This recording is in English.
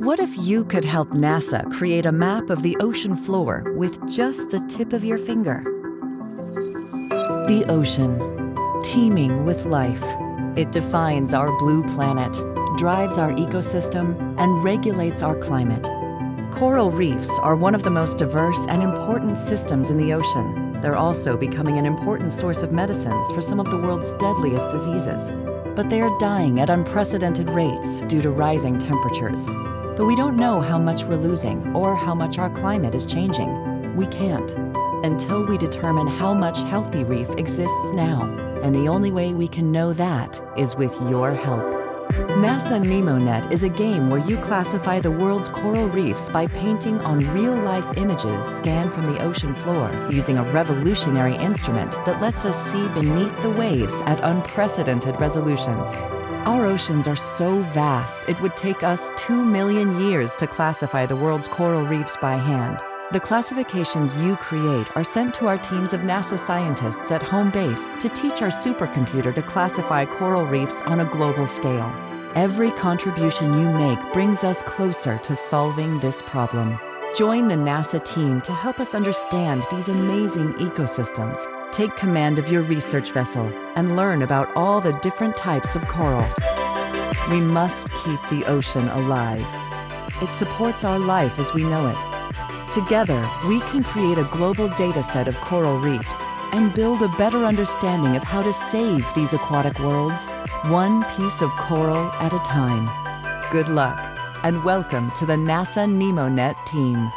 What if you could help NASA create a map of the ocean floor with just the tip of your finger? The ocean, teeming with life. It defines our blue planet, drives our ecosystem, and regulates our climate. Coral reefs are one of the most diverse and important systems in the ocean. They're also becoming an important source of medicines for some of the world's deadliest diseases. But they are dying at unprecedented rates due to rising temperatures but we don't know how much we're losing or how much our climate is changing. We can't until we determine how much healthy reef exists now. And the only way we can know that is with your help. NASA NEMONet is a game where you classify the world's coral reefs by painting on real-life images scanned from the ocean floor using a revolutionary instrument that lets us see beneath the waves at unprecedented resolutions. Our oceans are so vast, it would take us two million years to classify the world's coral reefs by hand. The classifications you create are sent to our teams of NASA scientists at home base to teach our supercomputer to classify coral reefs on a global scale. Every contribution you make brings us closer to solving this problem. Join the NASA team to help us understand these amazing ecosystems Take command of your research vessel and learn about all the different types of coral. We must keep the ocean alive. It supports our life as we know it. Together, we can create a global data set of coral reefs and build a better understanding of how to save these aquatic worlds, one piece of coral at a time. Good luck, and welcome to the NASA NEMONet team.